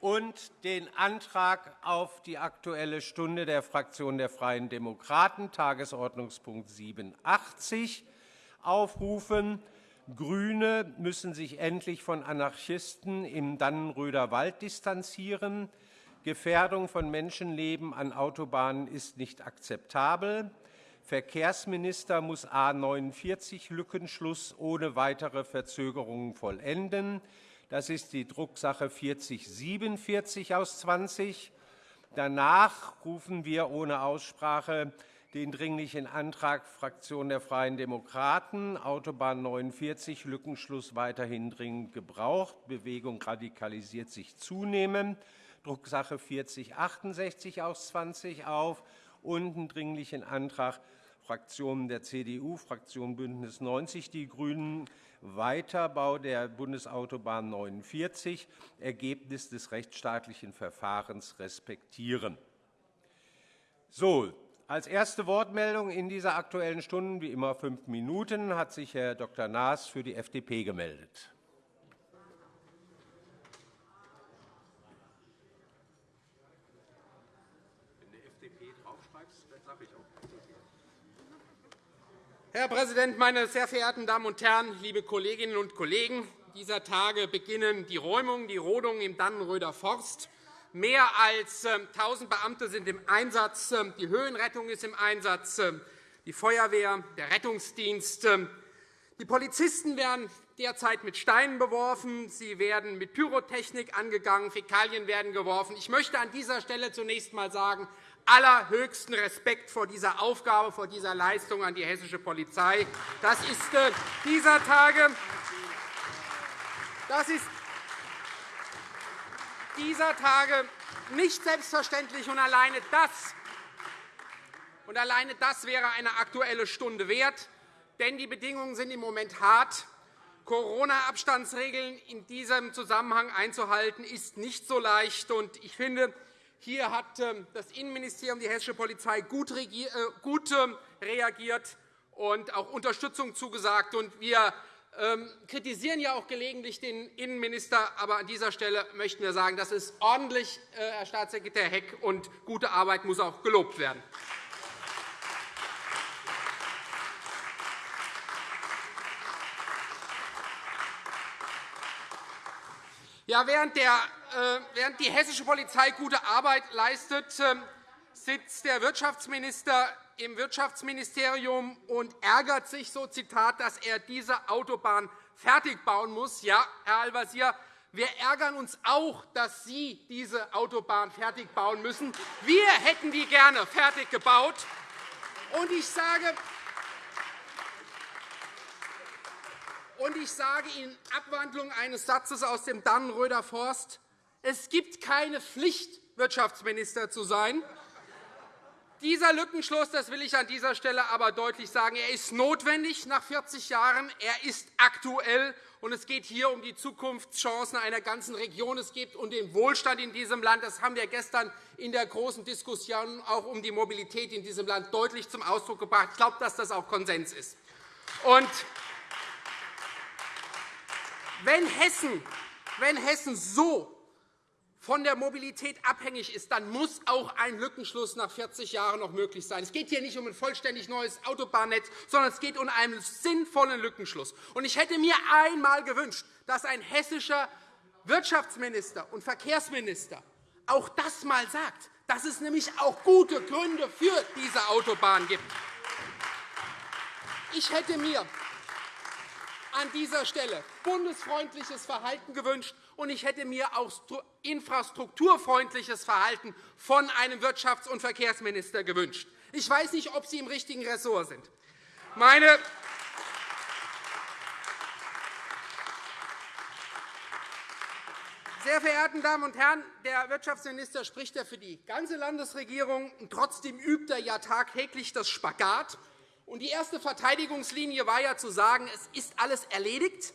und den Antrag auf die Aktuelle Stunde der Fraktion der Freien Demokraten, Tagesordnungspunkt 87, aufrufen. GRÜNE müssen sich endlich von Anarchisten im Dannenröder Wald distanzieren. Gefährdung von Menschenleben an Autobahnen ist nicht akzeptabel. Verkehrsminister muss A 49 Lückenschluss ohne weitere Verzögerungen vollenden. Das ist die Drucksache 4047 aus 20. Danach rufen wir ohne Aussprache den Dringlichen Antrag Fraktion der Freien Demokraten, Autobahn 49, Lückenschluss weiterhin dringend gebraucht, Bewegung radikalisiert sich zunehmend, Drucksache 4068 aus 20 auf. Und einen Dringlichen Antrag Fraktionen der CDU, Fraktion BÜNDNIS 90 die GRÜNEN, Weiterbau der Bundesautobahn 49, Ergebnis des rechtsstaatlichen Verfahrens respektieren. So, als erste Wortmeldung in dieser Aktuellen Stunde, wie immer fünf Minuten, hat sich Herr Dr. Naas für die FDP gemeldet. Herr Präsident, meine sehr verehrten Damen und Herren, liebe Kolleginnen und Kollegen! Dieser Tage beginnen die Räumungen, die Rodungen im Dannenröder Forst. Mehr als 1.000 ähm, Beamte sind im Einsatz. Ähm, die Höhenrettung ist im Einsatz, ähm, die Feuerwehr, der Rettungsdienst. Die Polizisten werden derzeit mit Steinen beworfen. Sie werden mit Pyrotechnik angegangen. Fäkalien werden geworfen. Ich möchte an dieser Stelle zunächst einmal sagen, allerhöchsten Respekt vor dieser Aufgabe, vor dieser Leistung an die hessische Polizei. Das ist äh, dieser Tage das ist dieser Tage nicht selbstverständlich, und alleine das, und alleine das wäre eine Aktuelle Stunde wert. Denn die Bedingungen sind im Moment hart. Corona-Abstandsregeln in diesem Zusammenhang einzuhalten, ist nicht so leicht. Ich finde, hier hat ähm, das Innenministerium, die hessische Polizei gut äh, ähm, reagiert und auch Unterstützung zugesagt. Wir ähm, kritisieren ja auch gelegentlich den Innenminister. Aber an dieser Stelle möchten wir sagen, das ist ordentlich, äh, Herr Staatssekretär Heck, und gute Arbeit muss auch gelobt werden. Ja, während, der, während die hessische Polizei gute Arbeit leistet, äh, sitzt der Wirtschaftsminister im Wirtschaftsministerium und ärgert sich, so Zitat, dass er diese Autobahn fertig bauen muss. Ja, Herr Al-Wazir, wir ärgern uns auch, dass Sie diese Autobahn fertig bauen müssen. Wir hätten die gerne fertig gebaut. Und ich sage, und ich sage in Abwandlung eines Satzes aus dem Dannenröder Forst, es gibt keine Pflicht, Wirtschaftsminister zu sein. Dieser Lückenschluss, das will ich an dieser Stelle aber deutlich sagen, er ist notwendig nach 40 Jahren. Er ist aktuell, und es geht hier um die Zukunftschancen einer ganzen Region. Es geht um den Wohlstand in diesem Land. Das haben wir gestern in der großen Diskussion auch um die Mobilität in diesem Land deutlich zum Ausdruck gebracht. Ich glaube, dass das auch Konsens ist. Und wenn Hessen, wenn Hessen so von der Mobilität abhängig ist, dann muss auch ein Lückenschluss nach 40 Jahren noch möglich sein. Es geht hier nicht um ein vollständig neues Autobahnnetz, sondern es geht um einen sinnvollen Lückenschluss. Ich hätte mir einmal gewünscht, dass ein hessischer Wirtschaftsminister und Verkehrsminister auch das einmal sagt, dass es nämlich auch gute Gründe für diese Autobahn gibt. Ich hätte mir an dieser Stelle bundesfreundliches Verhalten gewünscht, und ich hätte mir auch infrastrukturfreundliches Verhalten von einem Wirtschafts- und Verkehrsminister gewünscht. Ich weiß nicht, ob Sie im richtigen Ressort sind. Meine Sehr verehrten Damen und Herren, der Wirtschaftsminister spricht ja für die ganze Landesregierung. Und trotzdem übt er ja tagtäglich das Spagat. Und die erste Verteidigungslinie war ja zu sagen, es ist alles erledigt.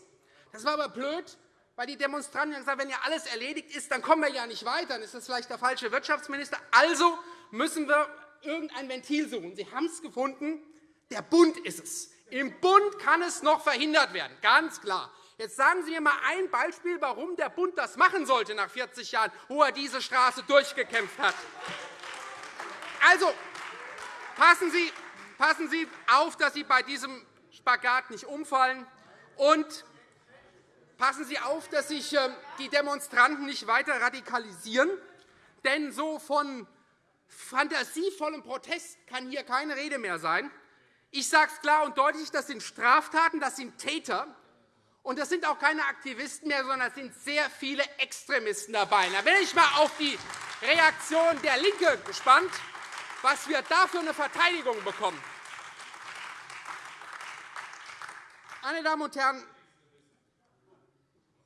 Das war aber blöd, weil die Demonstranten haben gesagt, wenn ja alles erledigt ist, dann kommen wir ja nicht weiter. Dann ist das vielleicht der falsche Wirtschaftsminister. Also müssen wir irgendein Ventil suchen. Sie haben es gefunden. Der Bund ist es. Im Bund kann es noch verhindert werden, ganz klar. Jetzt sagen Sie mir einmal ein Beispiel, warum der Bund das machen sollte nach 40 Jahren, wo er diese Straße durchgekämpft hat. Also, passen Sie, passen Sie auf, dass Sie bei diesem Spagat nicht umfallen. Und passen Sie auf, dass sich ähm, die Demonstranten nicht weiter radikalisieren. Denn so von fantasievollem Protest kann hier keine Rede mehr sein. Ich sage es klar und deutlich, das sind Straftaten, das sind Täter. Und das sind auch keine Aktivisten mehr, sondern es sind sehr viele Extremisten dabei. Da bin ich einmal auf die Reaktion der LINKE gespannt, was wir da für eine Verteidigung bekommen. Meine Damen und Herren,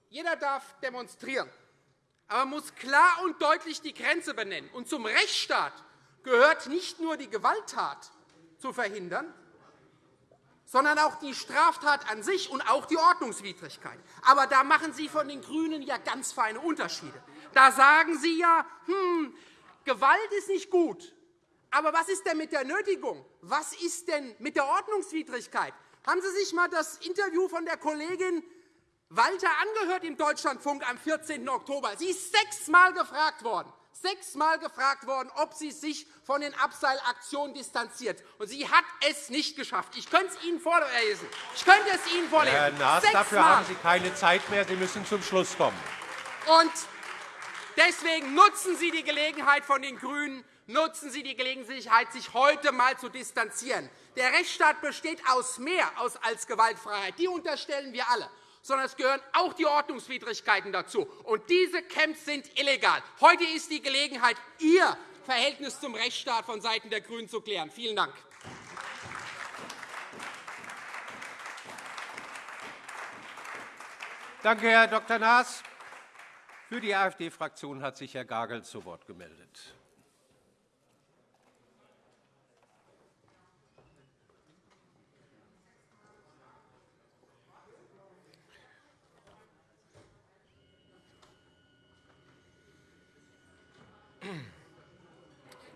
jeder darf demonstrieren, aber man muss klar und deutlich die Grenze benennen. Und zum Rechtsstaat gehört nicht nur die Gewalttat zu verhindern, sondern auch die Straftat an sich und auch die Ordnungswidrigkeit. Aber da machen Sie von den GRÜNEN ja ganz feine Unterschiede. Da sagen Sie ja, hm, Gewalt ist nicht gut. Aber was ist denn mit der Nötigung? Was ist denn mit der Ordnungswidrigkeit? Haben Sie sich einmal das Interview von der Kollegin Walter angehört im Deutschlandfunk am 14. Oktober? Sie ist sechsmal gefragt worden, sechsmal gefragt worden, ob sie sich von den Abseilaktionen distanziert. Und sie hat es nicht geschafft. Ich könnte es Ihnen vorlesen. Ich könnte es Ihnen vorlesen. Herr Naas, dafür haben Sie keine Zeit mehr. Sie müssen zum Schluss kommen. Und deswegen nutzen Sie die Gelegenheit von den GRÜNEN, nutzen Sie die Gelegenheit, sich heute einmal zu distanzieren. Der Rechtsstaat besteht aus mehr als Gewaltfreiheit. Die unterstellen wir alle sondern es gehören auch die Ordnungswidrigkeiten dazu. Und diese Camps sind illegal. Heute ist die Gelegenheit, Ihr Verhältnis zum Rechtsstaat von Seiten der GRÜNEN zu klären. Vielen Dank. Danke, Herr Dr. Naas. Für die AfD-Fraktion hat sich Herr Gagel zu Wort gemeldet.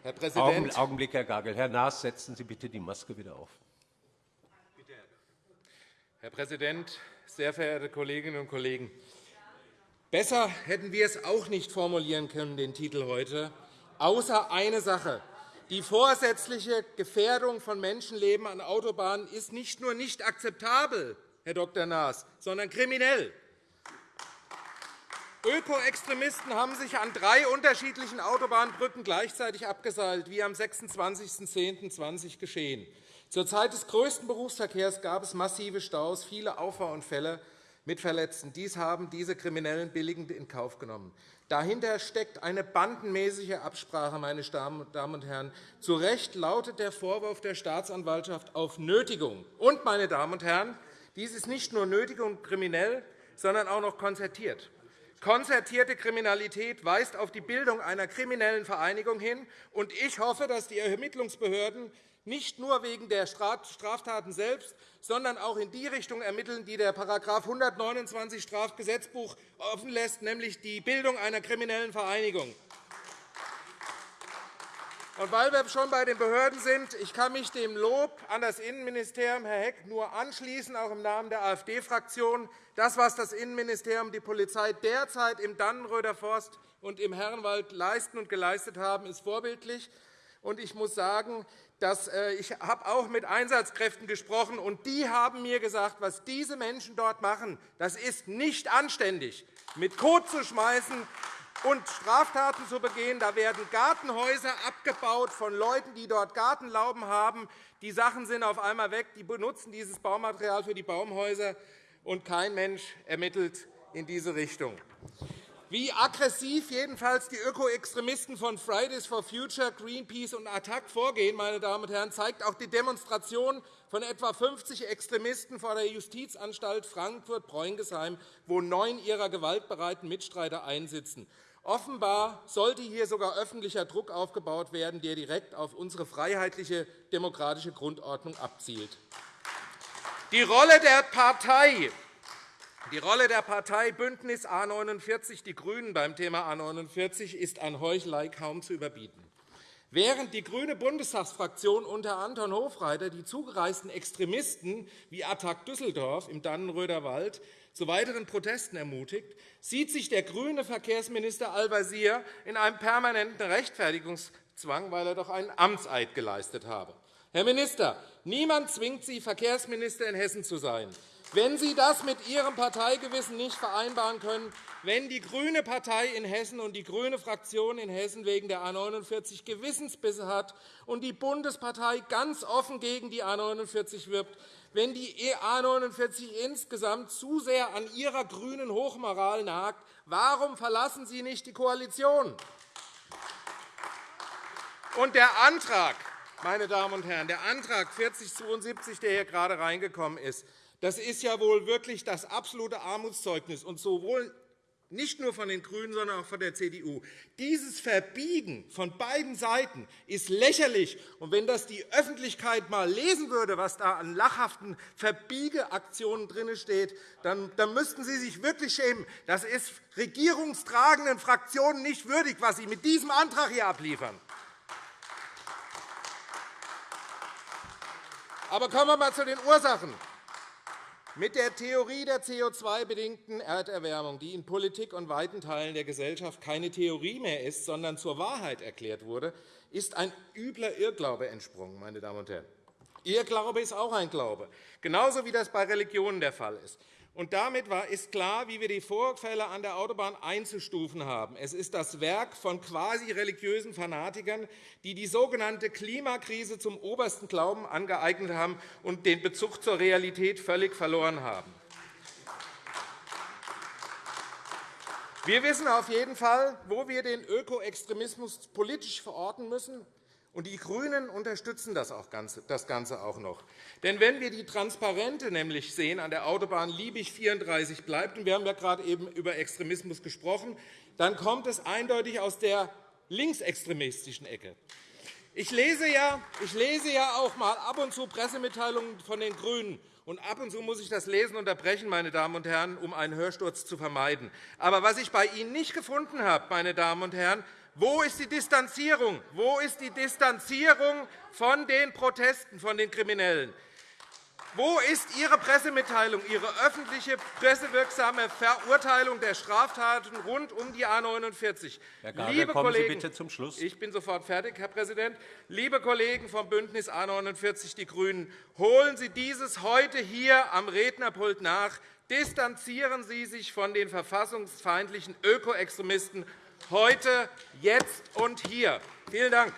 Herr Präsident. Augenblick, Herr Gagel. Herr Naas, setzen Sie bitte die Maske wieder auf. Herr Präsident, sehr verehrte Kolleginnen und Kollegen! Besser hätten wir es auch nicht formulieren können, den Titel heute, außer eine Sache. Die vorsätzliche Gefährdung von Menschenleben an Autobahnen ist nicht nur nicht akzeptabel, Herr Dr. Naas, sondern kriminell. Ökoextremisten haben sich an drei unterschiedlichen Autobahnbrücken gleichzeitig abgeseilt, wie am 26.10.2020 geschehen. Zur Zeit des größten Berufsverkehrs gab es massive Staus, viele Auffahrunfälle mit Verletzten. Dies haben diese Kriminellen billigend in Kauf genommen. Dahinter steckt eine bandenmäßige Absprache, meine Damen und Herren. Zu Recht lautet der Vorwurf der Staatsanwaltschaft auf Nötigung. Und, meine Damen und Herren, dies ist nicht nur Nötigung und kriminell, sondern auch noch konzertiert. Konzertierte Kriminalität weist auf die Bildung einer kriminellen Vereinigung hin. und Ich hoffe, dass die Ermittlungsbehörden nicht nur wegen der Straftaten selbst, sondern auch in die Richtung ermitteln, die der § 129 Strafgesetzbuch offen lässt, nämlich die Bildung einer kriminellen Vereinigung. Und weil wir schon bei den Behörden sind, ich kann mich dem Lob an das Innenministerium, Herr Heck, nur anschließen, auch im Namen der AfD-Fraktion. Das, was das Innenministerium und die Polizei derzeit im Dannenröder Forst und im Herrenwald leisten und geleistet haben, ist vorbildlich. Und ich muss sagen, dass äh, ich habe auch mit Einsatzkräften gesprochen, und die haben mir gesagt, was diese Menschen dort machen, das ist nicht anständig, mit Kot zu schmeißen, und Straftaten zu begehen. Da werden Gartenhäuser abgebaut von Leuten, die dort Gartenlauben haben. Die Sachen sind auf einmal weg. Die benutzen dieses Baumaterial für die Baumhäuser, und kein Mensch ermittelt in diese Richtung. Wie aggressiv jedenfalls die Ökoextremisten von Fridays for Future, Greenpeace und ATTAC vorgehen, meine Damen und Herren, zeigt auch die Demonstration von etwa 50 Extremisten vor der Justizanstalt Frankfurt-Bräungesheim, wo neun ihrer gewaltbereiten Mitstreiter einsitzen. Offenbar sollte hier sogar öffentlicher Druck aufgebaut werden, der direkt auf unsere freiheitliche demokratische Grundordnung abzielt. Die Rolle der Partei die Rolle der Partei BÜNDNIS a 49 die GRÜNEN beim Thema A 49 ist an Heuchelei kaum zu überbieten. Während die grüne Bundestagsfraktion unter Anton Hofreiter die zugereisten Extremisten wie Attac Düsseldorf im Dannenröder Wald zu weiteren Protesten ermutigt, sieht sich der grüne Verkehrsminister Al-Wazir in einem permanenten Rechtfertigungszwang, weil er doch einen Amtseid geleistet habe. Herr Minister, niemand zwingt Sie, Verkehrsminister in Hessen zu sein. Wenn Sie das mit Ihrem Parteigewissen nicht vereinbaren können, wenn die grüne Partei in Hessen und die grüne Fraktion in Hessen wegen der A 49 Gewissensbisse hat und die Bundespartei ganz offen gegen die A 49 wirbt, wenn die A 49 insgesamt zu sehr an ihrer grünen Hochmoral nagt, warum verlassen Sie nicht die Koalition? Und der Antrag, meine Damen und Herren, der Antrag 4072, der hier gerade reingekommen ist, das ist ja wohl wirklich das absolute Armutszeugnis, und sowohl nicht nur von den GRÜNEN, sondern auch von der CDU. Dieses Verbiegen von beiden Seiten ist lächerlich. Und wenn das die Öffentlichkeit einmal lesen würde, was da an lachhaften Verbiegeaktionen drin steht, dann, dann müssten Sie sich wirklich schämen. Das ist regierungstragenden Fraktionen nicht würdig, was Sie mit diesem Antrag hier abliefern. Aber kommen wir einmal zu den Ursachen. Mit der Theorie der CO2-bedingten Erderwärmung, die in Politik und weiten Teilen der Gesellschaft keine Theorie mehr ist, sondern zur Wahrheit erklärt wurde, ist ein übler Irrglaube entsprungen. Meine Damen und Herren. Irrglaube ist auch ein Glaube, genauso wie das bei Religionen der Fall ist. Und damit ist klar, wie wir die Vorfälle an der Autobahn einzustufen haben. Es ist das Werk von quasi religiösen Fanatikern, die die sogenannte Klimakrise zum obersten Glauben angeeignet haben und den Bezug zur Realität völlig verloren haben. Wir wissen auf jeden Fall, wo wir den Ökoextremismus politisch verorten müssen. Und die GRÜNEN unterstützen das, Ganze auch noch. Denn wenn wir die Transparente nämlich sehen an der Autobahn Liebig 34 bleibt, und wir haben ja gerade eben über Extremismus gesprochen, dann kommt es eindeutig aus der linksextremistischen Ecke. Ich lese, ja, ich lese ja auch mal ab und zu Pressemitteilungen von den GRÜNEN. Und ab und zu muss ich das Lesen unterbrechen, meine Damen und Herren, um einen Hörsturz zu vermeiden. Aber was ich bei Ihnen nicht gefunden habe, meine Damen und Herren, wo ist die Distanzierung? Wo ist die Distanzierung von den Protesten, von den Kriminellen? Wo ist Ihre Pressemitteilung, Ihre öffentliche, pressewirksame Verurteilung der Straftaten rund um die A 49? Herr Gabel, Liebe kommen Kollegen, Sie bitte zum Schluss. Ich bin sofort fertig, Herr Präsident. Liebe Kollegen vom BÜNDNIS A 49 die GRÜNEN, holen Sie dieses heute hier am Rednerpult nach. Distanzieren Sie sich von den verfassungsfeindlichen Ökoextremisten heute, jetzt und hier. Vielen Dank.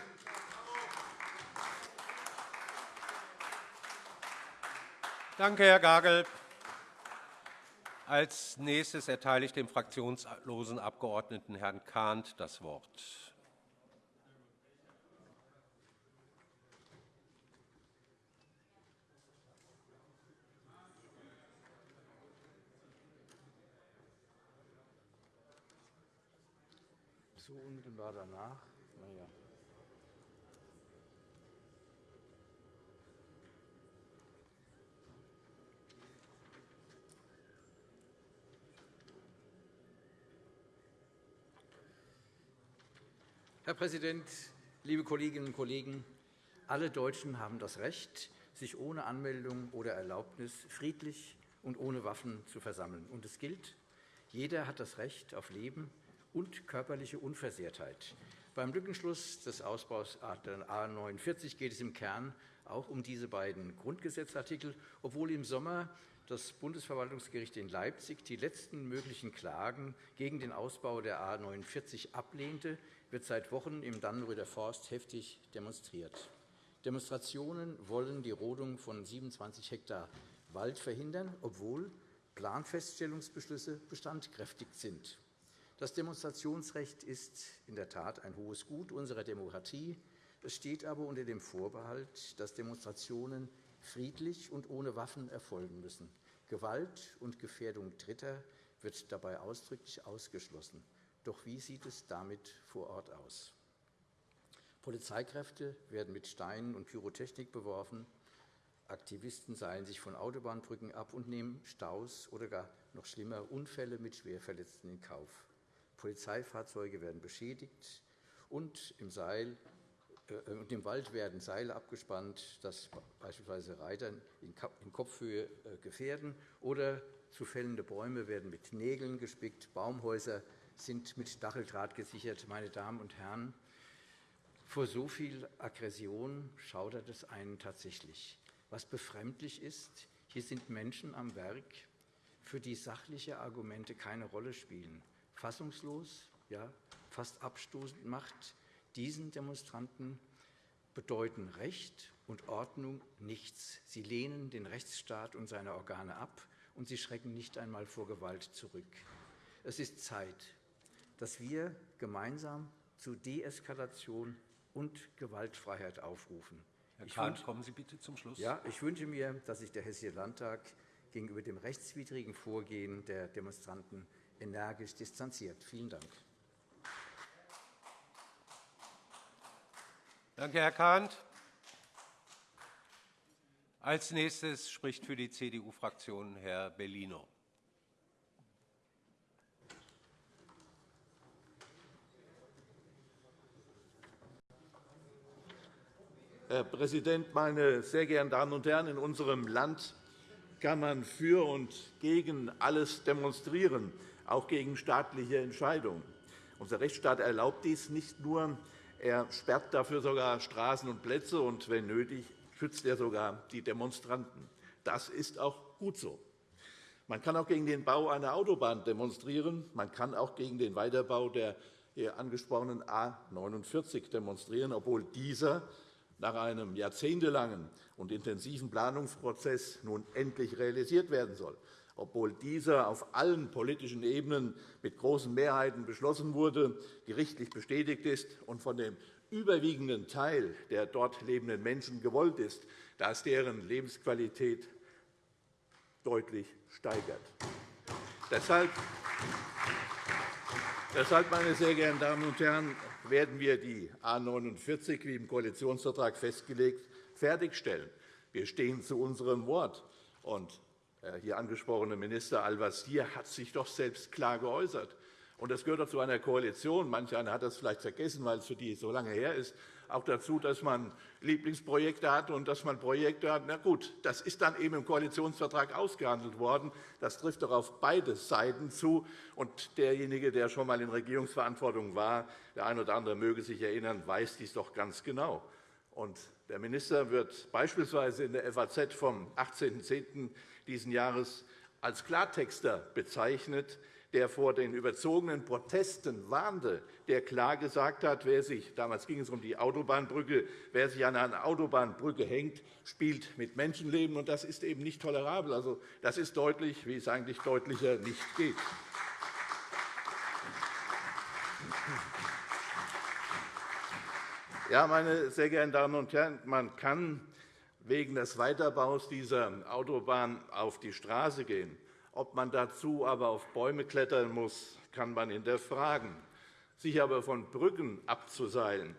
Danke, Herr Gagel. Als nächstes erteile ich dem fraktionslosen Abgeordneten Herrn Kahnt das Wort. So unmittelbar danach. Naja. Herr Präsident, liebe Kolleginnen und Kollegen! Alle Deutschen haben das Recht, sich ohne Anmeldung oder Erlaubnis friedlich und ohne Waffen zu versammeln. Und es gilt, jeder hat das Recht auf Leben und körperliche Unversehrtheit. Beim Lückenschluss des Ausbaus A 49 geht es im Kern auch um diese beiden Grundgesetzartikel, obwohl im Sommer das Bundesverwaltungsgericht in Leipzig die letzten möglichen Klagen gegen den Ausbau der A 49 ablehnte, wird seit Wochen im Dannenröder Forst heftig demonstriert. Demonstrationen wollen die Rodung von 27 Hektar Wald verhindern, obwohl Planfeststellungsbeschlüsse bestandkräftig sind. Das Demonstrationsrecht ist in der Tat ein hohes Gut unserer Demokratie. Es steht aber unter dem Vorbehalt, dass Demonstrationen friedlich und ohne Waffen erfolgen müssen. Gewalt und Gefährdung Dritter wird dabei ausdrücklich ausgeschlossen. Doch wie sieht es damit vor Ort aus? Polizeikräfte werden mit Steinen und Pyrotechnik beworfen. Aktivisten seilen sich von Autobahnbrücken ab und nehmen Staus oder gar noch schlimmer Unfälle mit Schwerverletzten in Kauf. Polizeifahrzeuge werden beschädigt, und im, Seil, äh, und im Wald werden Seile abgespannt, dass beispielsweise Reiter in Kopfhöhe äh, gefährden oder zu fällende Bäume werden mit Nägeln gespickt, Baumhäuser sind mit Stacheldraht gesichert. Meine Damen und Herren, vor so viel Aggression schaudert es einen tatsächlich. Was befremdlich ist, hier sind Menschen am Werk, für die sachliche Argumente keine Rolle spielen. Fassungslos, ja, fast abstoßend macht diesen Demonstranten bedeuten Recht und Ordnung nichts. Sie lehnen den Rechtsstaat und seine Organe ab, und sie schrecken nicht einmal vor Gewalt zurück. Es ist Zeit, dass wir gemeinsam zu Deeskalation und Gewaltfreiheit aufrufen. Herr Kahn, kommen Sie bitte zum Schluss. Ja, ich wünsche mir, dass sich der Hessische Landtag gegenüber dem rechtswidrigen Vorgehen der Demonstranten energisch distanziert. Vielen Dank. Danke, Herr Kahnt. Als nächstes spricht für die CDU-Fraktion Herr Bellino. Herr Präsident, meine sehr geehrten Damen und Herren! In unserem Land kann man für und gegen alles demonstrieren, auch gegen staatliche Entscheidungen. Unser Rechtsstaat erlaubt dies nicht nur, er sperrt dafür sogar Straßen und Plätze, und wenn nötig, schützt er sogar die Demonstranten. Das ist auch gut so. Man kann auch gegen den Bau einer Autobahn demonstrieren. Man kann auch gegen den Weiterbau der hier angesprochenen A 49 demonstrieren, obwohl dieser nach einem jahrzehntelangen und intensiven Planungsprozess nun endlich realisiert werden soll, obwohl dieser auf allen politischen Ebenen mit großen Mehrheiten beschlossen wurde, gerichtlich bestätigt ist und von dem überwiegenden Teil der dort lebenden Menschen gewollt ist, da es deren Lebensqualität deutlich steigert. Deshalb Deshalb, meine sehr geehrten Damen und Herren, werden wir die A 49, wie im Koalitionsvertrag festgelegt, fertigstellen. Wir stehen zu unserem Wort. Und hier angesprochene Minister Al-Wazir hat sich doch selbst klar geäußert. Und das gehört doch zu einer Koalition. Manch einer hat das vielleicht vergessen, weil es für die so lange her ist. Auch dazu, dass man Lieblingsprojekte hat und dass man Projekte hat. Na gut, das ist dann eben im Koalitionsvertrag ausgehandelt worden. Das trifft doch auf beide Seiten zu. Und derjenige, der schon einmal in Regierungsverantwortung war, der eine oder andere möge sich erinnern, weiß dies doch ganz genau. Und der Minister wird beispielsweise in der FAZ vom 18.10. dieses Jahres als Klartexter bezeichnet, der vor den überzogenen Protesten warnte, der klar gesagt hat, wer sich, damals ging es um die Autobahnbrücke, wer sich an einer Autobahnbrücke hängt, spielt mit Menschenleben. Und das ist eben nicht tolerabel. Also, das ist deutlich, wie es eigentlich deutlicher nicht geht. Ja, meine sehr geehrten Damen und Herren, man kann wegen des Weiterbaus dieser Autobahn auf die Straße gehen. Ob man dazu aber auf Bäume klettern muss, kann man hinterfragen. Sich aber von Brücken abzuseilen,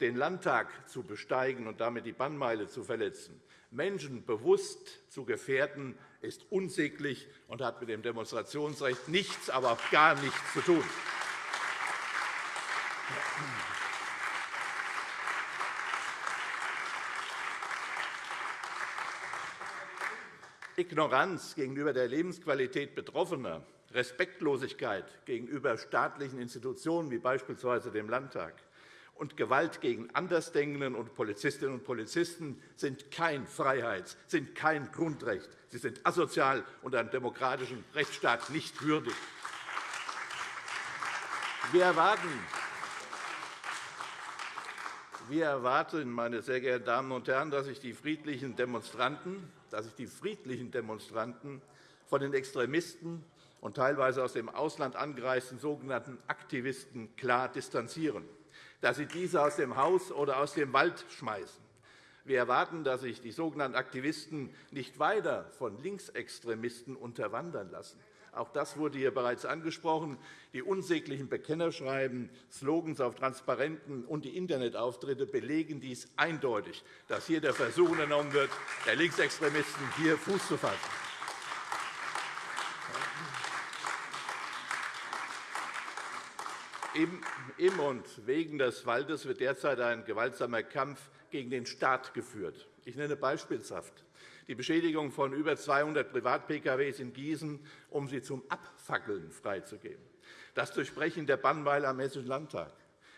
den Landtag zu besteigen und damit die Bannmeile zu verletzen, Menschen bewusst zu gefährden, ist unsäglich und hat mit dem Demonstrationsrecht nichts, aber auch gar nichts zu tun. Ignoranz gegenüber der Lebensqualität Betroffener, Respektlosigkeit gegenüber staatlichen Institutionen wie beispielsweise dem Landtag und Gewalt gegen Andersdenkenden und Polizistinnen und Polizisten sind kein Freiheits-, sind kein Grundrecht. Sie sind asozial und einem demokratischen Rechtsstaat nicht würdig. Wir erwarten, wir erwarten, meine sehr geehrten Damen und Herren, dass sich die friedlichen Demonstranten dass sich die friedlichen Demonstranten von den Extremisten und teilweise aus dem Ausland angereisten sogenannten Aktivisten klar distanzieren, dass sie diese aus dem Haus oder aus dem Wald schmeißen. Wir erwarten, dass sich die sogenannten Aktivisten nicht weiter von Linksextremisten unterwandern lassen. Auch das wurde hier bereits angesprochen. Die unsäglichen Bekennerschreiben, Slogans auf Transparenten und die Internetauftritte belegen dies eindeutig, dass hier der Versuch unternommen wird, der Linksextremisten hier Fuß zu fassen. Im und wegen des Waldes wird derzeit ein gewaltsamer Kampf gegen den Staat geführt. Ich nenne beispielshaft die Beschädigung von über 200 Privat-PKWs in Gießen, um sie zum Abfackeln freizugeben, das Durchbrechen der Bannmeile am Hessischen Landtag,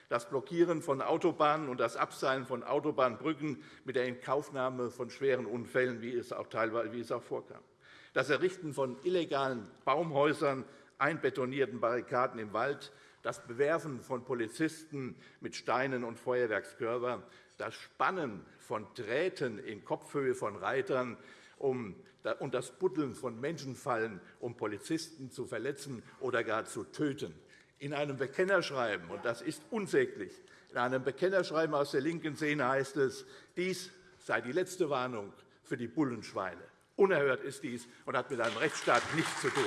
das Blockieren von Autobahnen und das Abseilen von Autobahnbrücken mit der Inkaufnahme von schweren Unfällen, wie es auch teilweise wie es auch vorkam, das Errichten von illegalen Baumhäusern, einbetonierten Barrikaden im Wald, das Bewerfen von Polizisten mit Steinen und Feuerwerkskörpern, das Spannen von Drähten in Kopfhöhe von Reitern und das Buddeln von Menschenfallen, um Polizisten zu verletzen oder gar zu töten. In einem Bekennerschreiben, und das ist unsäglich, in einem Bekennerschreiben aus der linken Szene heißt es, dies sei die letzte Warnung für die Bullenschweine. Unerhört ist dies und hat mit einem Rechtsstaat nichts zu tun.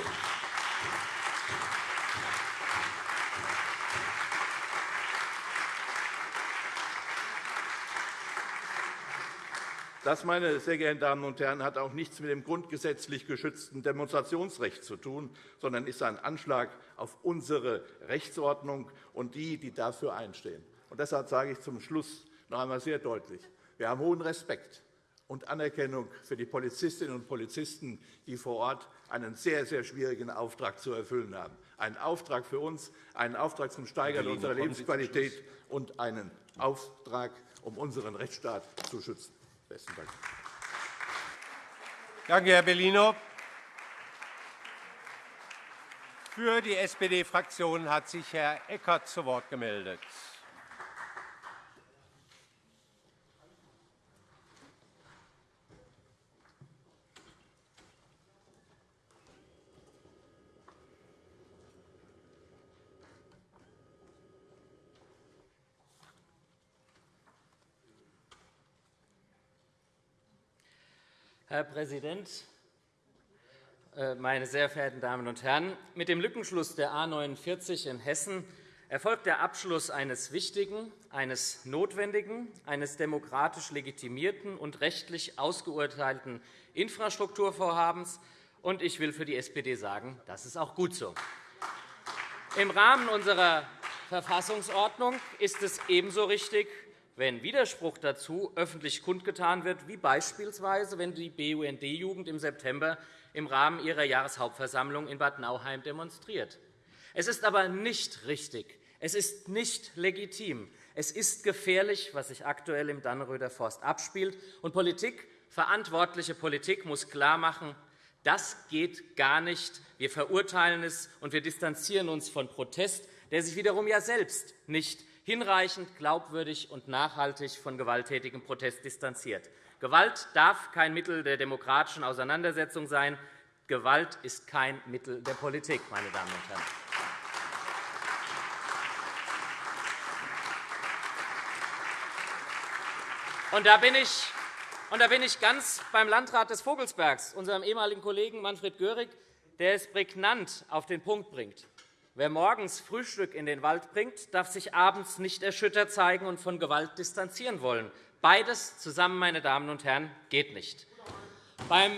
Das, meine sehr geehrten Damen und Herren, hat auch nichts mit dem grundgesetzlich geschützten Demonstrationsrecht zu tun, sondern ist ein Anschlag auf unsere Rechtsordnung und die, die dafür einstehen. Und deshalb sage ich zum Schluss noch einmal sehr deutlich, wir haben hohen Respekt und Anerkennung für die Polizistinnen und Polizisten, die vor Ort einen sehr, sehr schwierigen Auftrag zu erfüllen haben. Einen Auftrag für uns, einen Auftrag zum Steigern unserer Lebensqualität und einen Auftrag, um unseren Rechtsstaat zu schützen. Besten Dank. Danke, Herr Bellino. Für die SPD-Fraktion hat sich Herr Eckert zu Wort gemeldet. Herr Präsident, äh, meine sehr verehrten Damen und Herren! Mit dem Lückenschluss der A 49 in Hessen erfolgt der Abschluss eines wichtigen, eines notwendigen, eines demokratisch legitimierten und rechtlich ausgeurteilten Infrastrukturvorhabens. Und ich will für die SPD sagen, das ist auch gut so. Im Rahmen unserer Verfassungsordnung ist es ebenso richtig, wenn Widerspruch dazu öffentlich kundgetan wird, wie beispielsweise, wenn die BUND-Jugend im September im Rahmen ihrer Jahreshauptversammlung in Bad Nauheim demonstriert. Es ist aber nicht richtig, es ist nicht legitim, es ist gefährlich, was sich aktuell im Dannenröder Forst abspielt. Und Politik, verantwortliche Politik muss klarmachen, das geht gar nicht. Wir verurteilen es, und wir distanzieren uns von Protest, der sich wiederum ja selbst nicht hinreichend, glaubwürdig und nachhaltig von gewalttätigem Protest distanziert. Gewalt darf kein Mittel der demokratischen Auseinandersetzung sein. Gewalt ist kein Mittel der Politik, meine Damen und Herren. Und da bin ich und da bin ich ganz beim Landrat des Vogelsbergs, unserem ehemaligen Kollegen Manfred Görig, der es prägnant auf den Punkt bringt. Wer morgens Frühstück in den Wald bringt, darf sich abends nicht erschüttert zeigen und von Gewalt distanzieren wollen. Beides zusammen, meine Damen und Herren, geht nicht. Beim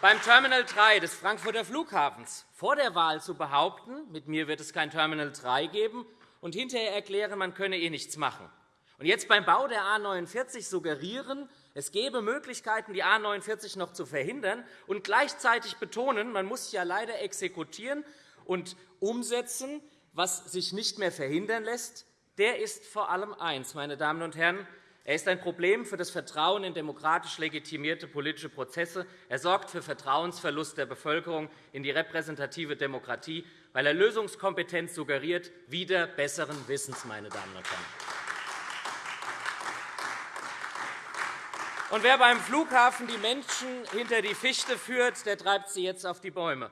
beim Terminal 3 des Frankfurter Flughafens vor der Wahl zu behaupten, mit mir wird es kein Terminal 3 geben, und hinterher erklären, man könne eh nichts machen. Und jetzt beim Bau der A 49 suggerieren, es gäbe Möglichkeiten, die A 49 noch zu verhindern, und gleichzeitig betonen, man muss ja leider exekutieren und umsetzen, was sich nicht mehr verhindern lässt, der ist vor allem eins, meine Damen und Herren. Er ist ein Problem für das Vertrauen in demokratisch legitimierte politische Prozesse. Er sorgt für Vertrauensverlust der Bevölkerung in die repräsentative Demokratie, weil er Lösungskompetenz suggeriert, wieder besseren Wissens. Meine Damen und Herren. Und wer beim Flughafen die Menschen hinter die Fichte führt, der treibt sie jetzt auf die Bäume.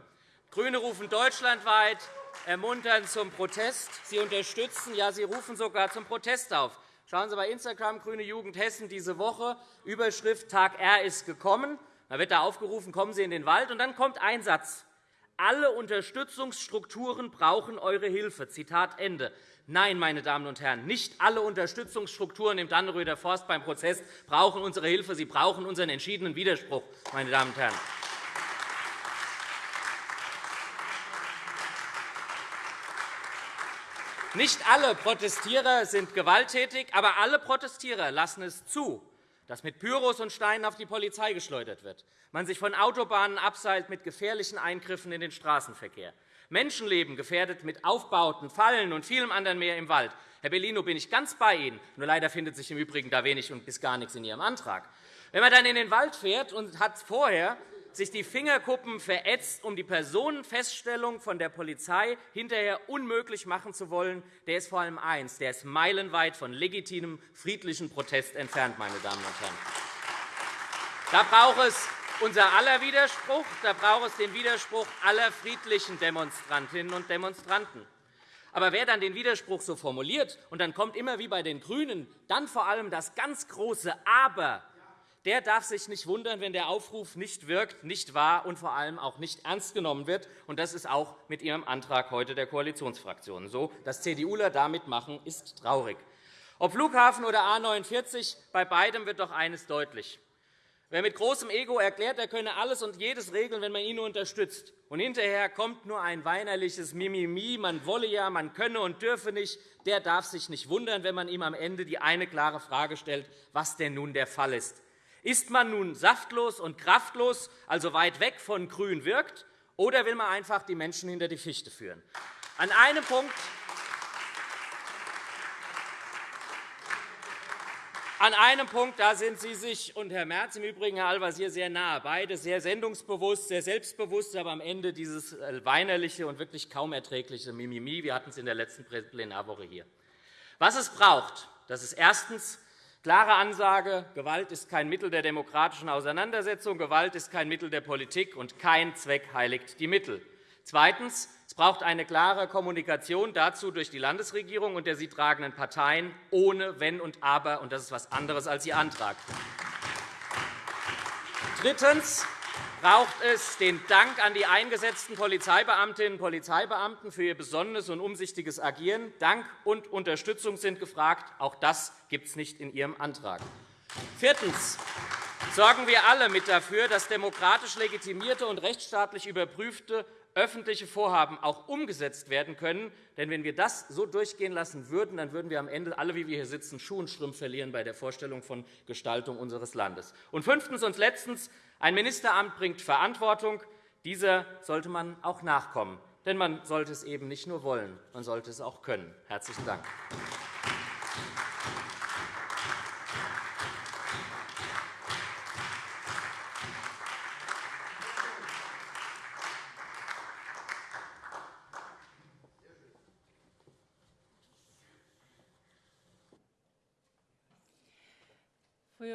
GRÜNE rufen deutschlandweit ermuntern zum Protest. Sie unterstützen, ja, sie rufen sogar zum Protest auf. Schauen Sie bei Instagram Grüne Jugend Hessen diese Woche Überschrift Tag R ist gekommen. Da wird da aufgerufen, kommen Sie in den Wald, und dann kommt ein Satz. Alle Unterstützungsstrukturen brauchen eure Hilfe. Zitat Ende. Nein, meine Damen und Herren, nicht alle Unterstützungsstrukturen im Dannenröder Forst beim Prozess brauchen unsere Hilfe. Sie brauchen unseren entschiedenen Widerspruch. Meine Damen und Herren. Nicht alle Protestierer sind gewalttätig, aber alle Protestierer lassen es zu, dass mit Pyros und Steinen auf die Polizei geschleudert wird, man sich von Autobahnen abseilt mit gefährlichen Eingriffen in den Straßenverkehr, Menschenleben gefährdet mit Aufbauten, Fallen und vielem anderen mehr im Wald. Herr Bellino, bin ich ganz bei Ihnen. Nur leider findet sich im Übrigen da wenig und bis gar nichts in Ihrem Antrag. Wenn man dann in den Wald fährt und hat vorher sich die Fingerkuppen verätzt, um die Personenfeststellung von der Polizei hinterher unmöglich machen zu wollen, der ist vor allem eins, der ist meilenweit von legitimem friedlichen Protest entfernt, meine Damen und Herren. Da braucht es unser aller Widerspruch, da braucht es den Widerspruch aller friedlichen Demonstrantinnen und Demonstranten. Aber wer dann den Widerspruch so formuliert, und dann kommt immer wie bei den GRÜNEN dann vor allem das ganz große Aber, der darf sich nicht wundern, wenn der Aufruf nicht wirkt, nicht wahr und vor allem auch nicht ernst genommen wird. Und das ist auch mit Ihrem Antrag heute der Koalitionsfraktionen so. Dass CDUler damit machen, ist traurig. Ob Flughafen oder A 49, bei beidem wird doch eines deutlich. Wer mit großem Ego erklärt, er könne alles und jedes regeln, wenn man ihn unterstützt, und hinterher kommt nur ein weinerliches Mimimi, man wolle ja, man könne und dürfe nicht, der darf sich nicht wundern, wenn man ihm am Ende die eine klare Frage stellt, was denn nun der Fall ist. Ist man nun saftlos und kraftlos, also weit weg von Grün wirkt, oder will man einfach die Menschen hinter die Fichte führen? An einem Punkt An einem Punkt da sind Sie sich und Herr Merz im Übrigen, Herr Al-Wazir, sehr nahe. Beide sehr sendungsbewusst, sehr selbstbewusst, aber am Ende dieses äh, weinerliche und wirklich kaum erträgliche Mimimi. Wir hatten es in der letzten Plenarwoche hier. Was es braucht, das ist erstens Klare Ansage, Gewalt ist kein Mittel der demokratischen Auseinandersetzung, Gewalt ist kein Mittel der Politik, und kein Zweck heiligt die Mittel. Zweitens. Es braucht eine klare Kommunikation dazu durch die Landesregierung und der sie tragenden Parteien, ohne Wenn und Aber. Und das ist etwas anderes als Ihr Antrag. Drittens braucht es den Dank an die eingesetzten Polizeibeamtinnen und Polizeibeamten für ihr besonderes und umsichtiges Agieren. Dank und Unterstützung sind gefragt. Auch das gibt es nicht in Ihrem Antrag. Viertens sorgen wir alle mit dafür, dass demokratisch legitimierte und rechtsstaatlich überprüfte öffentliche Vorhaben auch umgesetzt werden können. Denn wenn wir das so durchgehen lassen würden, dann würden wir am Ende alle, wie wir hier sitzen, Schuh und Strümpf verlieren bei der Vorstellung von Gestaltung unseres Landes. Und fünftens und letztens. Ein Ministeramt bringt Verantwortung. Dieser sollte man auch nachkommen. Denn man sollte es eben nicht nur wollen, man sollte es auch können. – Herzlichen Dank.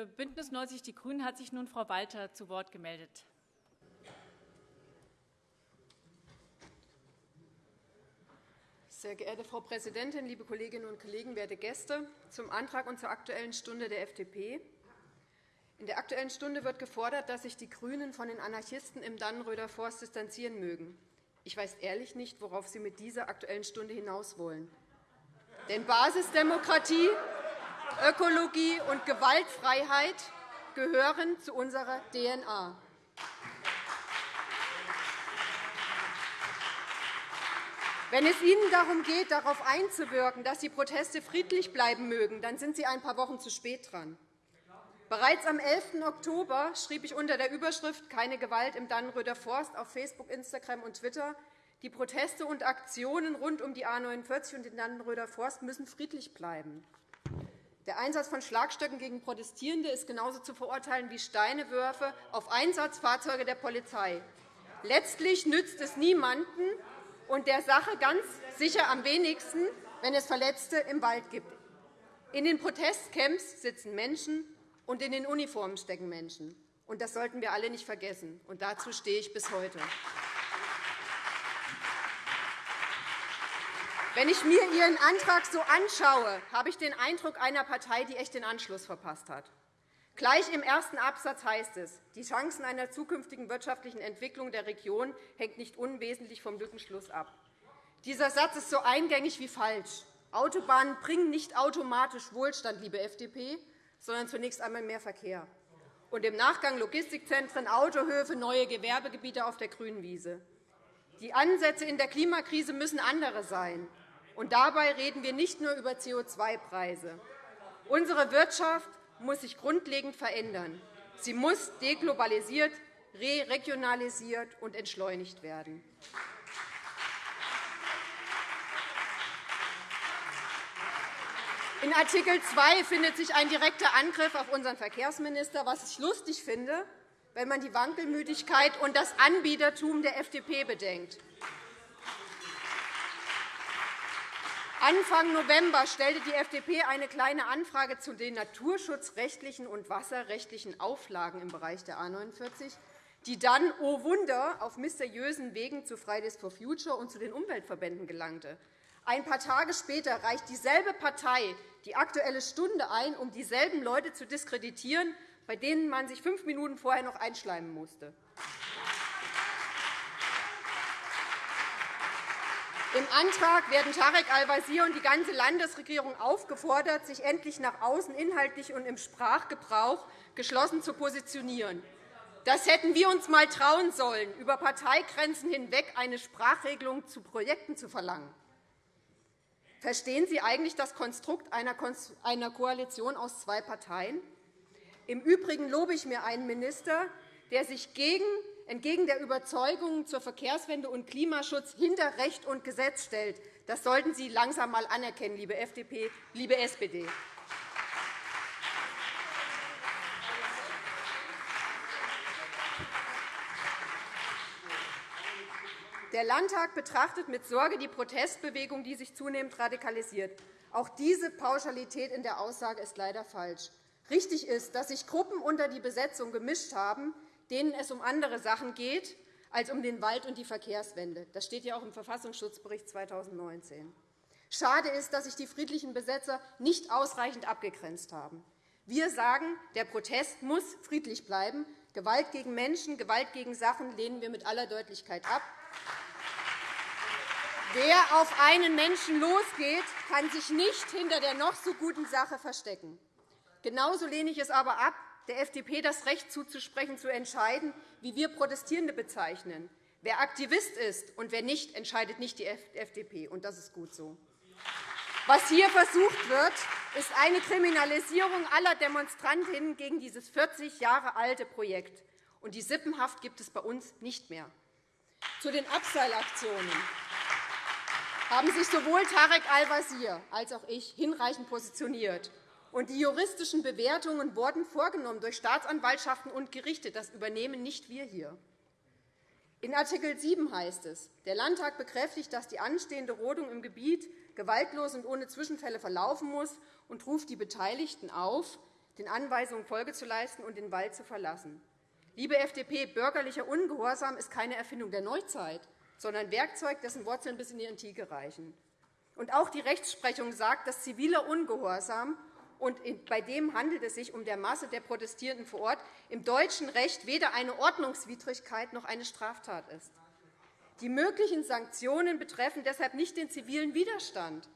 BÜNDNIS 90 die GRÜNEN hat sich nun Frau Walter zu Wort gemeldet. Sehr geehrte Frau Präsidentin, liebe Kolleginnen und Kollegen, werte Gäste! Zum Antrag und zur Aktuellen Stunde der FDP. In der Aktuellen Stunde wird gefordert, dass sich die GRÜNEN von den Anarchisten im Dannenröder Forst distanzieren mögen. Ich weiß ehrlich nicht, worauf Sie mit dieser Aktuellen Stunde hinaus wollen. Denn Basisdemokratie Ökologie und Gewaltfreiheit gehören zu unserer DNA. Wenn es Ihnen darum geht, darauf einzuwirken, dass die Proteste friedlich bleiben mögen, dann sind Sie ein paar Wochen zu spät dran. Bereits am 11. Oktober schrieb ich unter der Überschrift Keine Gewalt im Dannenröder Forst auf Facebook, Instagram und Twitter, die Proteste und Aktionen rund um die A 49 und den Dannenröder Forst müssen friedlich bleiben. Der Einsatz von Schlagstöcken gegen Protestierende ist genauso zu verurteilen wie Steinewürfe auf Einsatzfahrzeuge der Polizei. Letztlich nützt es niemanden und der Sache ganz sicher am wenigsten, wenn es Verletzte im Wald gibt. In den Protestcamps sitzen Menschen, und in den Uniformen stecken Menschen. Das sollten wir alle nicht vergessen. Und dazu stehe ich bis heute. Wenn ich mir Ihren Antrag so anschaue, habe ich den Eindruck einer Partei, die echt den Anschluss verpasst hat. Gleich im ersten Absatz heißt es, die Chancen einer zukünftigen wirtschaftlichen Entwicklung der Region hängt nicht unwesentlich vom Lückenschluss ab. Dieser Satz ist so eingängig wie falsch. Autobahnen bringen nicht automatisch Wohlstand, liebe FDP, sondern zunächst einmal mehr Verkehr. Und im Nachgang Logistikzentren, Autohöfe, neue Gewerbegebiete auf der grünen Wiese. Die Ansätze in der Klimakrise müssen andere sein. Und dabei reden wir nicht nur über CO2-Preise. Unsere Wirtschaft muss sich grundlegend verändern. Sie muss deglobalisiert, re-regionalisiert und entschleunigt werden. In Art. 2 findet sich ein direkter Angriff auf unseren Verkehrsminister, was ich lustig finde, wenn man die Wankelmütigkeit und das Anbietertum der FDP bedenkt. Anfang November stellte die FDP eine Kleine Anfrage zu den naturschutzrechtlichen und wasserrechtlichen Auflagen im Bereich der A 49, die dann, oh Wunder, auf mysteriösen Wegen zu Fridays for Future und zu den Umweltverbänden gelangte. Ein paar Tage später reicht dieselbe Partei die Aktuelle Stunde ein, um dieselben Leute zu diskreditieren, bei denen man sich fünf Minuten vorher noch einschleimen musste. Im Antrag werden Tarek Al-Wazir und die ganze Landesregierung aufgefordert, sich endlich nach außen inhaltlich und im Sprachgebrauch geschlossen zu positionieren. Das hätten wir uns einmal trauen sollen, über Parteigrenzen hinweg eine Sprachregelung zu Projekten zu verlangen. Verstehen Sie eigentlich das Konstrukt einer Koalition aus zwei Parteien? Im Übrigen lobe ich mir einen Minister, der sich entgegen der Überzeugungen zur Verkehrswende und Klimaschutz hinter Recht und Gesetz stellt. Das sollten Sie langsam einmal anerkennen, liebe FDP, liebe SPD. Der Landtag betrachtet mit Sorge die Protestbewegung, die sich zunehmend radikalisiert. Auch diese Pauschalität in der Aussage ist leider falsch. Richtig ist, dass sich Gruppen unter die Besetzung gemischt haben, denen es um andere Sachen geht als um den Wald und die Verkehrswende. Das steht ja auch im Verfassungsschutzbericht 2019. Schade ist, dass sich die friedlichen Besetzer nicht ausreichend abgegrenzt haben. Wir sagen, der Protest muss friedlich bleiben. Gewalt gegen Menschen, Gewalt gegen Sachen lehnen wir mit aller Deutlichkeit ab. Wer auf einen Menschen losgeht, kann sich nicht hinter der noch so guten Sache verstecken. Genauso lehne ich es aber ab, der FDP das Recht zuzusprechen, zu entscheiden, wie wir Protestierende bezeichnen. Wer Aktivist ist und wer nicht, entscheidet nicht die FDP. Und das ist gut so. Was hier versucht wird, ist eine Kriminalisierung aller Demonstrantinnen gegen dieses 40 Jahre alte Projekt. Und die Sippenhaft gibt es bei uns nicht mehr. Zu den Abseilaktionen haben sich sowohl Tarek Al-Wazir als auch ich hinreichend positioniert. Und die juristischen Bewertungen wurden vorgenommen durch Staatsanwaltschaften und Gerichte. Das übernehmen nicht wir hier. In Art. 7 heißt es, der Landtag bekräftigt, dass die anstehende Rodung im Gebiet gewaltlos und ohne Zwischenfälle verlaufen muss und ruft die Beteiligten auf, den Anweisungen Folge zu leisten und den Wald zu verlassen. Liebe FDP, bürgerlicher Ungehorsam ist keine Erfindung der Neuzeit sondern Werkzeug, dessen Wurzeln bis in die Antike reichen. Und auch die Rechtsprechung sagt, dass ziviler Ungehorsam und bei dem handelt es sich um der Masse der Protestierenden vor Ort, im deutschen Recht weder eine Ordnungswidrigkeit noch eine Straftat ist. Die möglichen Sanktionen betreffen deshalb nicht den zivilen Widerstand,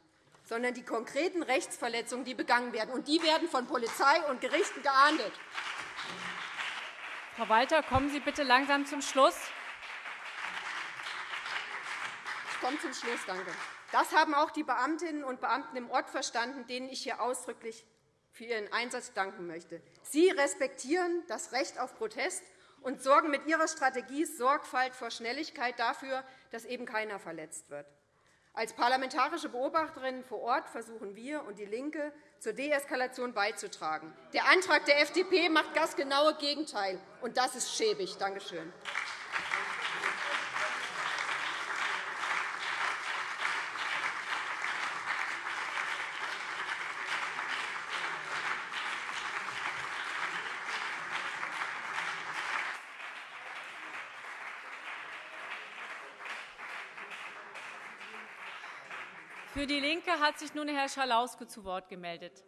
sondern die konkreten Rechtsverletzungen, die begangen werden. Und die werden von Polizei und Gerichten geahndet. Frau Walter, kommen Sie bitte langsam zum Schluss. komme zum Schluss. Danke. Das haben auch die Beamtinnen und Beamten im Ort verstanden, denen ich hier ausdrücklich für ihren Einsatz danken möchte. Sie respektieren das Recht auf Protest und sorgen mit ihrer Strategie Sorgfalt vor Schnelligkeit dafür, dass eben keiner verletzt wird. Als parlamentarische Beobachterinnen vor Ort versuchen wir und DIE LINKE zur Deeskalation beizutragen. Der Antrag der FDP macht das genaue Gegenteil, und das ist schäbig. Danke schön. DIE LINKE hat sich nun Herr Schalauske zu Wort gemeldet.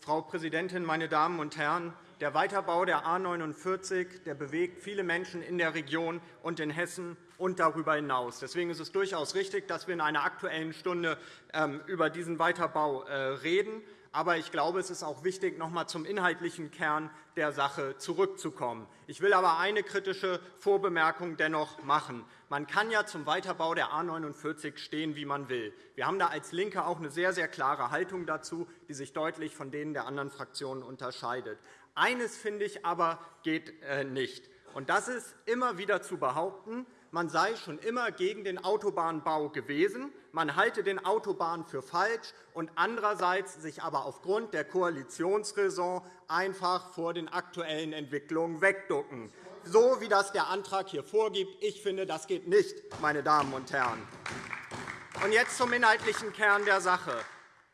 Frau Präsidentin, meine Damen und Herren! Der Weiterbau der A 49 der bewegt viele Menschen in der Region und in Hessen und darüber hinaus. Deswegen ist es durchaus richtig, dass wir in einer Aktuellen Stunde ähm, über diesen Weiterbau äh, reden. Aber ich glaube, es ist auch wichtig, noch einmal zum inhaltlichen Kern der Sache zurückzukommen. Ich will aber eine kritische Vorbemerkung dennoch machen. Man kann ja zum Weiterbau der A 49 stehen, wie man will. Wir haben da als LINKE auch eine sehr, sehr klare Haltung dazu, die sich deutlich von denen der anderen Fraktionen unterscheidet. Eines finde ich aber geht äh, nicht. Und das ist immer wieder zu behaupten, man sei schon immer gegen den Autobahnbau gewesen, man halte den Autobahnen für falsch und andererseits sich aber aufgrund der Koalitionsräson einfach vor den aktuellen Entwicklungen wegducken, so wie das der Antrag hier vorgibt. Ich finde, das geht nicht, meine Damen und Herren. Und jetzt zum inhaltlichen Kern der Sache.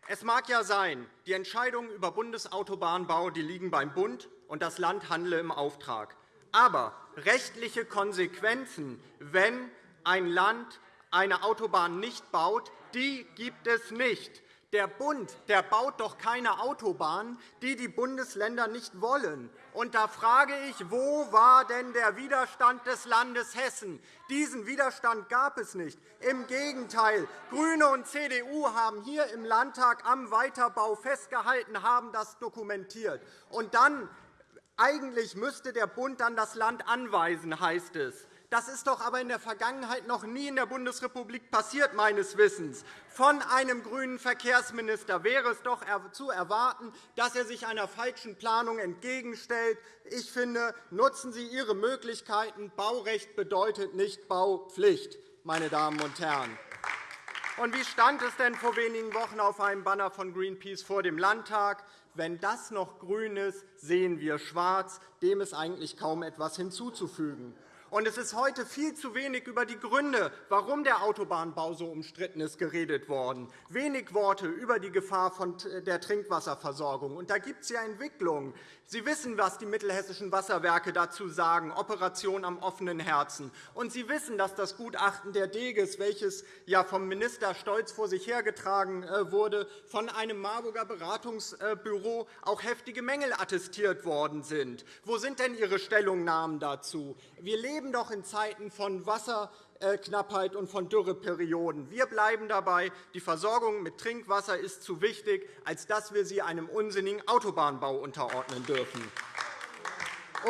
Es mag ja sein, die Entscheidungen über Bundesautobahnbau die liegen beim Bund, und das Land handle im Auftrag. Aber rechtliche Konsequenzen, wenn ein Land eine Autobahn nicht baut, die gibt es nicht. Der Bund der baut doch keine Autobahn, die die Bundesländer nicht wollen. Und da frage ich, wo war denn der Widerstand des Landes Hessen? Diesen Widerstand gab es nicht. Im Gegenteil, GRÜNE und CDU haben hier im Landtag am Weiterbau festgehalten, haben das dokumentiert. Und dann eigentlich müsste der Bund dann das Land anweisen, heißt es. Das ist doch aber in der Vergangenheit noch nie in der Bundesrepublik passiert, meines Wissens. Von einem grünen Verkehrsminister wäre es doch zu erwarten, dass er sich einer falschen Planung entgegenstellt. Ich finde, nutzen Sie Ihre Möglichkeiten. Baurecht bedeutet nicht Baupflicht, meine Damen und Herren. Und wie stand es denn vor wenigen Wochen auf einem Banner von Greenpeace vor dem Landtag? Wenn das noch grün ist, sehen wir schwarz. Dem ist eigentlich kaum etwas hinzuzufügen. Und es ist heute viel zu wenig über die Gründe, warum der Autobahnbau so umstritten ist, geredet worden. Wenig Worte über die Gefahr der Trinkwasserversorgung. Und da gibt es ja Entwicklungen. Sie wissen, was die mittelhessischen Wasserwerke dazu sagen, Operation am offenen Herzen. Und Sie wissen, dass das Gutachten der DEGES, welches ja vom Minister stolz vor sich hergetragen äh, wurde, von einem Marburger Beratungsbüro auch heftige Mängel attestiert worden sind. Wo sind denn Ihre Stellungnahmen dazu? Wir leben doch in Zeiten von Wasserknappheit und von Dürreperioden. Wir bleiben dabei, die Versorgung mit Trinkwasser ist zu wichtig, als dass wir sie einem unsinnigen Autobahnbau unterordnen dürfen.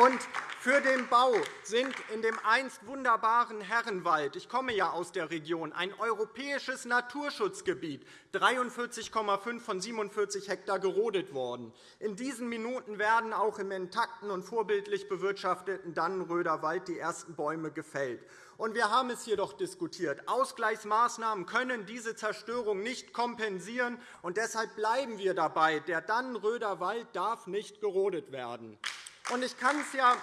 Und für den Bau sind in dem einst wunderbaren Herrenwald – ich komme ja aus der Region – ein europäisches Naturschutzgebiet 43,5 von 47 Hektar gerodet worden. In diesen Minuten werden auch im intakten und vorbildlich bewirtschafteten Dannenröder Wald die ersten Bäume gefällt. Und wir haben es jedoch diskutiert. Ausgleichsmaßnahmen können diese Zerstörung nicht kompensieren. Und deshalb bleiben wir dabei. Der Dannenröder Wald darf nicht gerodet werden. Und ich kann es ja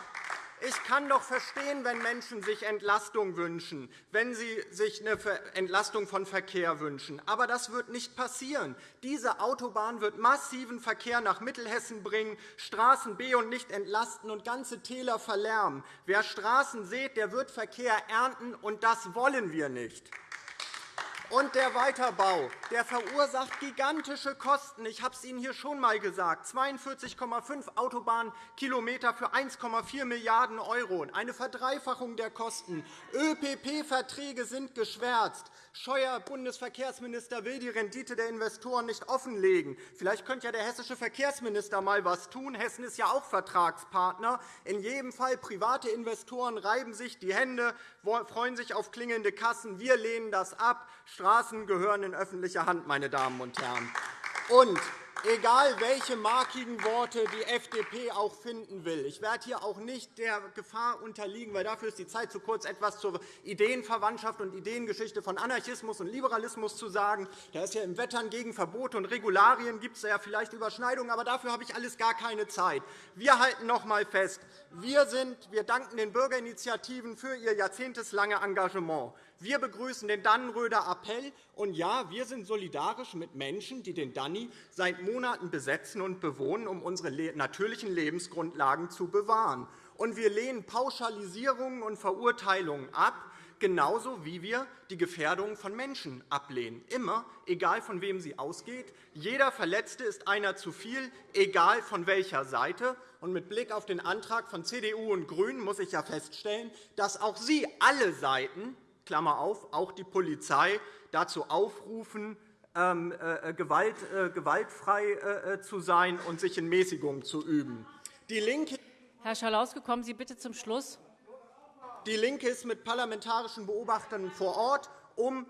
ich kann doch verstehen, wenn Menschen sich Entlastung wünschen, wenn sie sich eine Entlastung von Verkehr wünschen. Aber das wird nicht passieren. Diese Autobahn wird massiven Verkehr nach Mittelhessen bringen, Straßen be- und nicht entlasten und ganze Täler verlärmen. Wer Straßen sät, der wird Verkehr ernten, und das wollen wir nicht. Und der Weiterbau der verursacht gigantische Kosten. Ich habe es Ihnen hier schon einmal gesagt. 42,5 Autobahnkilometer für 1,4 Milliarden €, eine Verdreifachung der Kosten. ÖPP-Verträge sind geschwärzt. Scheuer Bundesverkehrsminister will die Rendite der Investoren nicht offenlegen. Vielleicht könnte ja der hessische Verkehrsminister einmal etwas tun. Hessen ist ja auch Vertragspartner. In jedem Fall private Investoren reiben sich die Hände, freuen sich auf klingende Kassen. Wir lehnen das ab. Straßen gehören in öffentliche Hand, meine Damen und Herren. Und egal welche markigen Worte die FDP auch finden will. Ich werde hier auch nicht der Gefahr unterliegen, weil dafür ist die Zeit zu kurz, etwas zur Ideenverwandtschaft und Ideengeschichte von Anarchismus und Liberalismus zu sagen. Da ist ja im Wettern gegen Verbote und Regularien gibt es ja vielleicht Überschneidungen, aber dafür habe ich alles gar keine Zeit. Wir halten noch einmal fest, wir, sind, wir danken den Bürgerinitiativen für ihr jahrzehnteslange Engagement. Wir begrüßen den Dannenröder Appell. Und ja, wir sind solidarisch mit Menschen, die den Danny seit Monaten besetzen und bewohnen, um unsere natürlichen Lebensgrundlagen zu bewahren. Und wir lehnen Pauschalisierungen und Verurteilungen ab, genauso wie wir die Gefährdung von Menschen ablehnen. Immer, egal von wem sie ausgeht. Jeder Verletzte ist einer zu viel, egal von welcher Seite. Und mit Blick auf den Antrag von CDU und GRÜNEN muss ich ja feststellen, dass auch Sie alle Seiten Klammer auf, auch die Polizei dazu aufrufen, ähm, äh, Gewalt, äh, gewaltfrei äh, zu sein und sich in Mäßigung zu üben. Die Linke Herr Schalauske, kommen Sie bitte zum Schluss. Die LINKE ist mit parlamentarischen Beobachtern vor Ort, um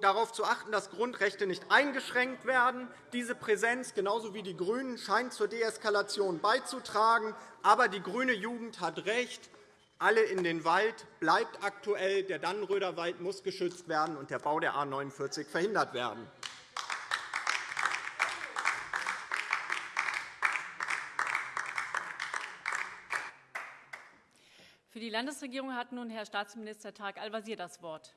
darauf zu achten, dass Grundrechte nicht eingeschränkt werden. Diese Präsenz, genauso wie die GRÜNEN, scheint zur Deeskalation beizutragen. Aber die grüne Jugend hat recht. Alle in den Wald bleibt aktuell. Der Dannenröder Wald muss geschützt werden, und der Bau der A 49 verhindert werden. Für die Landesregierung hat nun Herr Staatsminister Tarek Al-Wazir das Wort.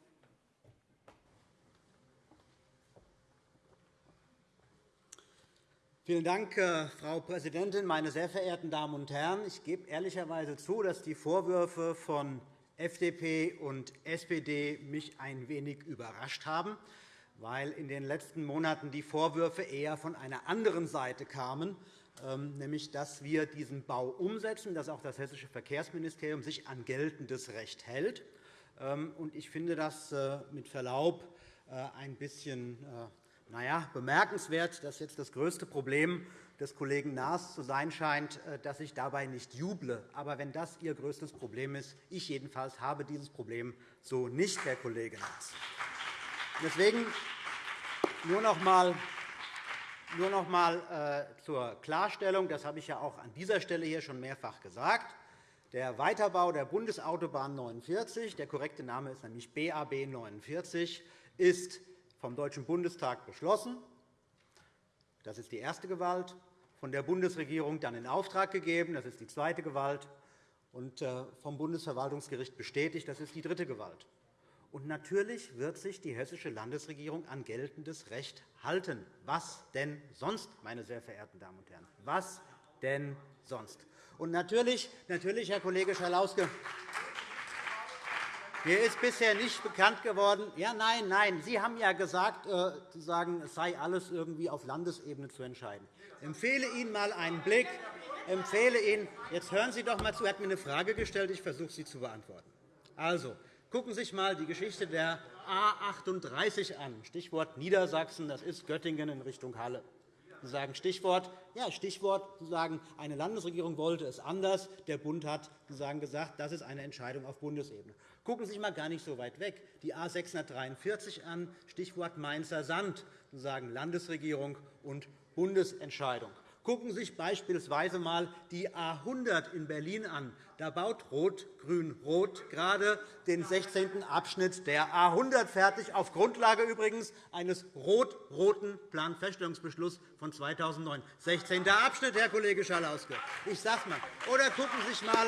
Vielen Dank, äh, Frau Präsidentin, meine sehr verehrten Damen und Herren! Ich gebe ehrlicherweise zu, dass die Vorwürfe von FDP und SPD mich ein wenig überrascht haben, weil in den letzten Monaten die Vorwürfe eher von einer anderen Seite kamen, ähm, nämlich dass wir diesen Bau umsetzen, dass auch das Hessische Verkehrsministerium sich an geltendes Recht hält. Ähm, ich finde das äh, mit Verlaub äh, ein bisschen na ja, bemerkenswert, dass jetzt das größte Problem des Kollegen Naas zu sein scheint, äh, dass ich dabei nicht juble. Aber wenn das Ihr größtes Problem ist, ich jedenfalls habe dieses Problem so nicht, Herr Kollege Naas. Deswegen nur noch einmal nur noch einmal äh, zur Klarstellung, das habe ich ja auch an dieser Stelle hier schon mehrfach gesagt. Der Weiterbau der Bundesautobahn 49, der korrekte Name ist nämlich BAB 49, ist vom Deutschen Bundestag beschlossen. Das ist die erste Gewalt. Von der Bundesregierung dann in Auftrag gegeben. Das ist die zweite Gewalt. Und äh, vom Bundesverwaltungsgericht bestätigt. Das ist die dritte Gewalt. Und natürlich wird sich die Hessische Landesregierung an geltendes Recht halten. Was denn sonst, meine sehr verehrten Damen und Herren? Was denn sonst? Und natürlich, natürlich Herr Kollege Schalauske, mir ist bisher nicht bekannt geworden, ja, nein, nein, Sie haben ja gesagt, äh, sagen, es sei alles irgendwie auf Landesebene zu entscheiden. Ich empfehle Ihnen einmal einen Blick. Empfehle Ihnen, jetzt hören Sie doch einmal zu. Er hat mir eine Frage gestellt. Ich versuche, sie zu beantworten. Also, gucken Sie sich einmal die Geschichte der A 38 an. Stichwort Niedersachsen. Das ist Göttingen in Richtung Halle. Sagen Stichwort, ja, Stichwort sagen, eine Landesregierung wollte es anders. Der Bund hat gesagt, das ist eine Entscheidung auf Bundesebene. Gucken Sie sich einmal gar nicht so weit weg. Die A 643 an, Stichwort Mainzer Sand, sagen Landesregierung und Bundesentscheidung. Gucken Sie sich beispielsweise einmal die A 100 in Berlin an. Da baut Rot-Grün-Rot gerade den 16. Abschnitt der A 100 fertig, auf Grundlage übrigens eines rot-roten Planfeststellungsbeschlusses von 2009. 16. Abschnitt, Herr Kollege Schalauske. Ich sage mal. Oder gucken Sie sich mal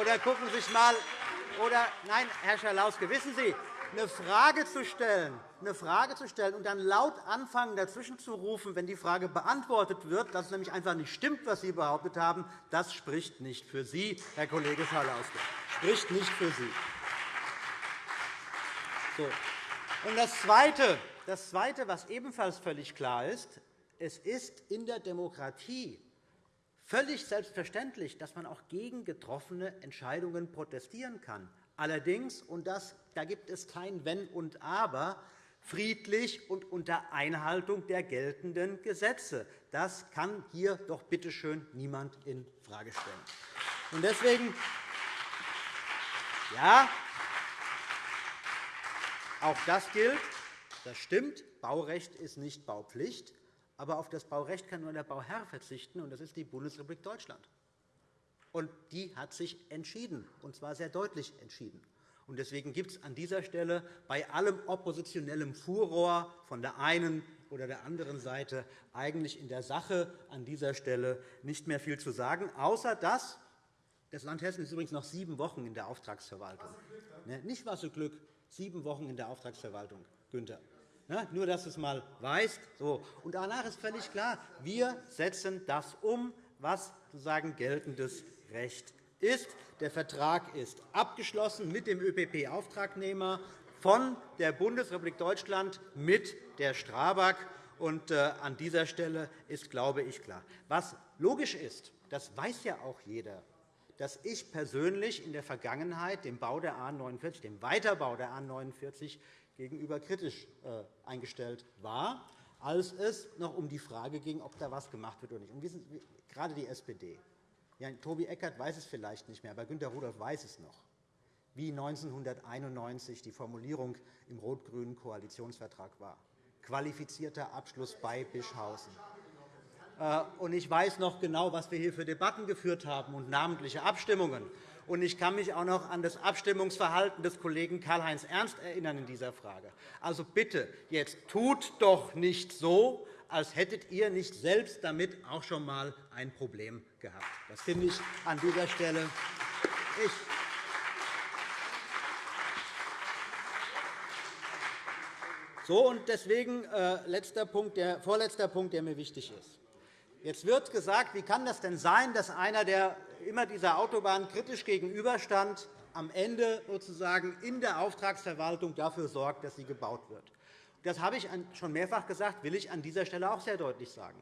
oder gucken Sie sich mal oder nein, Herr Schalauske, wissen Sie, eine Frage zu stellen, eine Frage zu stellen und dann laut anfangen, dazwischen zu rufen, wenn die Frage beantwortet wird, dass es nämlich einfach nicht stimmt, was Sie behauptet haben, das spricht nicht für Sie, Herr Kollege Schalauske. Spricht nicht für Sie. So. Und das Zweite, das Zweite, was ebenfalls völlig klar ist, es ist in der Demokratie völlig selbstverständlich, dass man auch gegen getroffene Entscheidungen protestieren kann. Allerdings, und das, da gibt es kein Wenn und Aber, friedlich und unter Einhaltung der geltenden Gesetze. Das kann hier doch bitte schön niemand infrage stellen. Und deswegen, ja, auch das gilt. Das stimmt. Baurecht ist nicht Baupflicht. Aber auf das Baurecht kann nur der Bauherr verzichten, und das ist die Bundesrepublik Deutschland. Und die hat sich entschieden, und zwar sehr deutlich entschieden. Und deswegen gibt es an dieser Stelle bei allem oppositionellem Furor von der einen oder der anderen Seite eigentlich in der Sache an dieser Stelle nicht mehr viel zu sagen, außer dass das Land Hessen ist übrigens noch sieben Wochen in der Auftragsverwaltung. Ne, nicht was so Glück, sieben Wochen in der Auftragsverwaltung, Günther. Ja, nur, dass du es einmal weißt. So. Und danach ist völlig klar, wir setzen das um, was sozusagen geltendes Recht ist. Der Vertrag ist abgeschlossen mit dem ÖPP-Auftragnehmer von der Bundesrepublik Deutschland mit der Strabag. Und, äh, an dieser Stelle ist, glaube ich, klar. Was logisch ist, das weiß ja auch jeder, dass ich persönlich in der Vergangenheit dem Bau der A 49, dem Weiterbau der A 49 gegenüber kritisch äh, eingestellt war, als es noch um die Frage ging, ob da etwas gemacht wird oder nicht. Und gerade die SPD. Ja, Tobi Eckert weiß es vielleicht nicht mehr, aber Günter Rudolph weiß es noch, wie 1991 die Formulierung im rot-grünen Koalitionsvertrag war. Qualifizierter Abschluss bei Bischhausen. Äh, und ich weiß noch genau, was wir hier für Debatten geführt haben und namentliche Abstimmungen. Und ich kann mich auch noch an das Abstimmungsverhalten des Kollegen Karl-Heinz Ernst erinnern in dieser Frage. Also bitte, jetzt tut doch nicht so, als hättet ihr nicht selbst damit auch schon einmal ein Problem gehabt. Das finde ich an dieser Stelle. Ich so, und deswegen äh, letzter Punkt, der, vorletzter Punkt, der mir wichtig ist. Jetzt wird gesagt, wie kann das denn sein, dass einer, der immer dieser Autobahn kritisch gegenüberstand, am Ende sozusagen in der Auftragsverwaltung dafür sorgt, dass sie gebaut wird. Das habe ich schon mehrfach gesagt, will ich an dieser Stelle auch sehr deutlich sagen.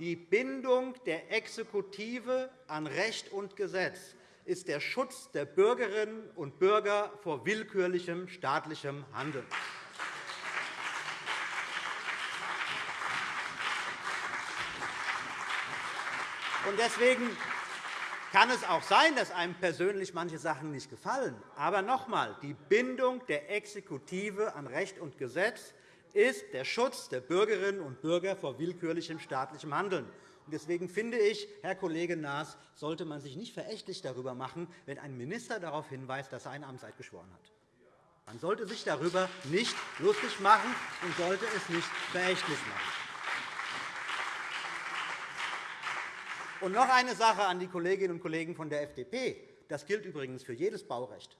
Die Bindung der Exekutive an Recht und Gesetz ist der Schutz der Bürgerinnen und Bürger vor willkürlichem staatlichem Handeln. Deswegen kann es auch sein, dass einem persönlich manche Sachen nicht gefallen. Aber noch einmal, die Bindung der Exekutive an Recht und Gesetz ist der Schutz der Bürgerinnen und Bürger vor willkürlichem staatlichem Handeln. Deswegen finde ich, Herr Kollege Naas, sollte man sich nicht verächtlich darüber machen, wenn ein Minister darauf hinweist, dass er eine Amtseid geschworen hat. Man sollte sich darüber nicht lustig machen und sollte es nicht verächtlich machen. Und noch eine Sache an die Kolleginnen und Kollegen von der FDP. Das gilt übrigens für jedes Baurecht.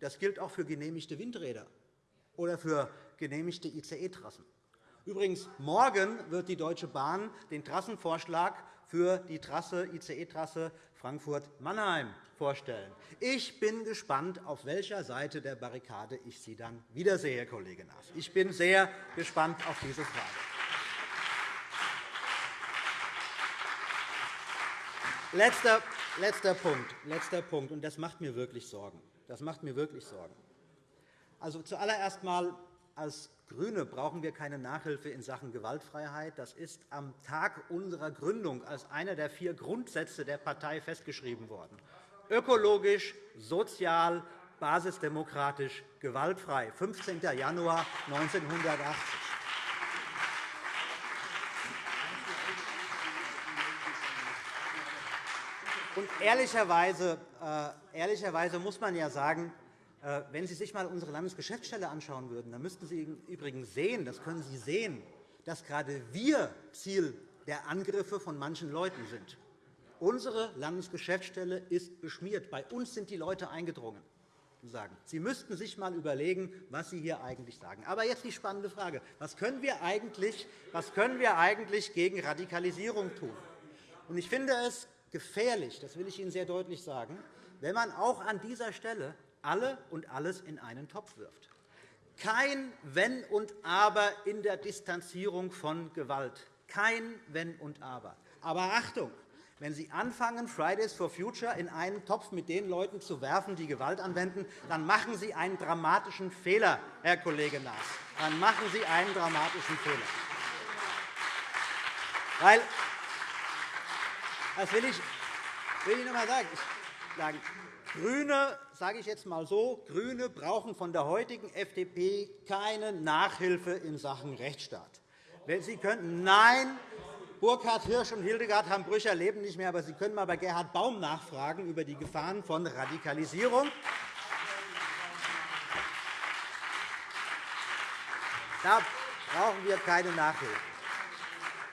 Das gilt auch für genehmigte Windräder oder für genehmigte ICE-Trassen. Übrigens, morgen wird die Deutsche Bahn den Trassenvorschlag für die ICE-Trasse Frankfurt-Mannheim vorstellen. Ich bin gespannt, auf welcher Seite der Barrikade ich Sie dann wiedersehe, Herr Kollege Naas. Ich bin sehr gespannt auf diese Frage. Letzter, letzter, Punkt, letzter Punkt, und das macht mir wirklich Sorgen. Das macht mir wirklich Sorgen. Also, zuallererst einmal als GRÜNE brauchen wir keine Nachhilfe in Sachen Gewaltfreiheit. Das ist am Tag unserer Gründung als einer der vier Grundsätze der Partei festgeschrieben worden. Ökologisch, sozial, basisdemokratisch, gewaltfrei, 15. Januar 1980. Und ehrlicherweise, äh, ehrlicherweise muss man ja sagen, wenn Sie sich einmal unsere Landesgeschäftsstelle anschauen würden, dann müssten Sie übrigens sehen, das können Sie sehen, dass gerade wir Ziel der Angriffe von manchen Leuten sind. Unsere Landesgeschäftsstelle ist beschmiert. Bei uns sind die Leute eingedrungen. Sie müssten sich einmal überlegen, was Sie hier eigentlich sagen. Aber jetzt die spannende Frage. Was können wir eigentlich, was können wir eigentlich gegen Radikalisierung tun? Ich finde es gefährlich, das will ich Ihnen sehr deutlich sagen, wenn man auch an dieser Stelle alle und alles in einen Topf wirft. Kein Wenn und Aber in der Distanzierung von Gewalt. Kein Wenn und Aber. Aber Achtung! Wenn Sie anfangen, Fridays for Future in einen Topf mit den Leuten zu werfen, die Gewalt anwenden, dann machen Sie einen dramatischen Fehler, Herr Kollege Naas. Dann machen Sie einen dramatischen Fehler. Weil das will ich, will ich noch einmal sagen. GRÜNE, sage ich jetzt einmal so, GRÜNE brauchen von der heutigen FDP keine Nachhilfe in Sachen Rechtsstaat. Sie könnten, nein, Burkhard Hirsch und Hildegard haben Brücher leben nicht mehr, aber Sie können einmal bei Gerhard Baum nachfragen über die Gefahren von Radikalisierung. Da brauchen wir keine Nachhilfe.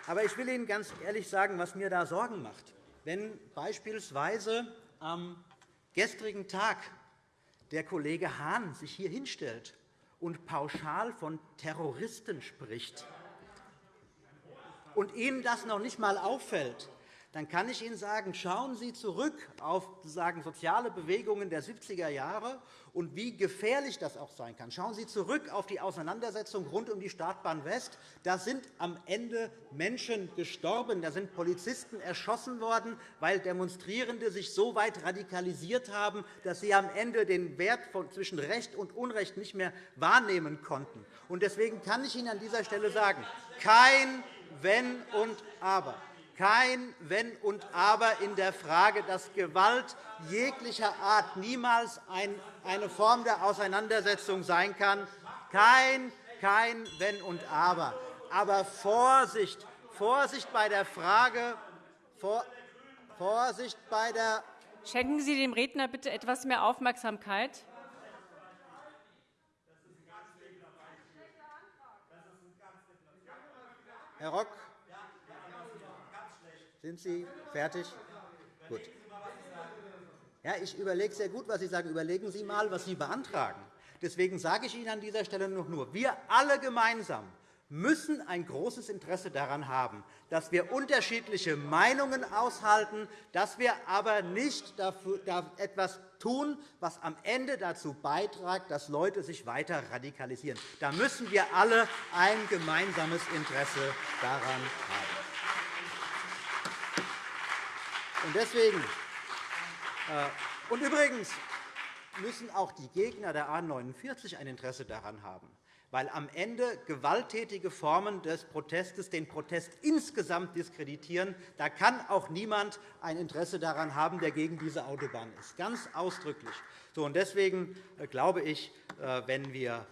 Aber ich will Ihnen ganz ehrlich sagen, was mir da Sorgen macht. Wenn beispielsweise am gestrigen Tag der Kollege Hahn sich hier hinstellt und pauschal von Terroristen spricht und Ihnen das noch nicht einmal auffällt, dann kann ich Ihnen sagen, schauen Sie zurück auf sozusagen soziale Bewegungen der 70er Jahre und wie gefährlich das auch sein kann. Schauen Sie zurück auf die Auseinandersetzung rund um die Startbahn West. Da sind am Ende Menschen gestorben. Da sind Polizisten erschossen worden, weil Demonstrierende sich so weit radikalisiert haben, dass sie am Ende den Wert zwischen Recht und Unrecht nicht mehr wahrnehmen konnten. Deswegen kann ich Ihnen an dieser Stelle sagen, kein Wenn und Aber kein Wenn und Aber in der Frage, dass Gewalt jeglicher Art niemals eine Form der Auseinandersetzung sein kann. Kein, kein Wenn und Aber. Aber Vorsicht, Vorsicht bei der Frage, Vorsicht bei der Schenken Sie dem Redner bitte etwas mehr Aufmerksamkeit. Herr Rock, sind Sie fertig? Gut. Ja, ich überlege sehr gut, was Sie sagen. Überlegen Sie einmal, was Sie beantragen. Deswegen sage ich Ihnen an dieser Stelle noch nur, wir alle gemeinsam müssen ein großes Interesse daran haben, dass wir unterschiedliche Meinungen aushalten, dass wir aber nicht etwas tun, was am Ende dazu beiträgt, dass Leute sich weiter radikalisieren. Da müssen wir alle ein gemeinsames Interesse daran haben. Und deswegen äh, und übrigens müssen auch die Gegner der A 49 ein Interesse daran haben, weil am Ende gewalttätige Formen des Protestes den Protest insgesamt diskreditieren. Da kann auch niemand ein Interesse daran haben, der gegen diese Autobahn ist, ganz ausdrücklich. So, und deswegen äh, glaube ich, äh, wenn wir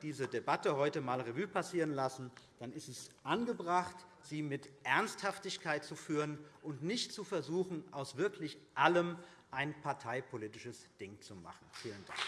diese Debatte heute einmal Revue passieren lassen, dann ist es angebracht, sie mit Ernsthaftigkeit zu führen und nicht zu versuchen, aus wirklich allem ein parteipolitisches Ding zu machen. Vielen Dank.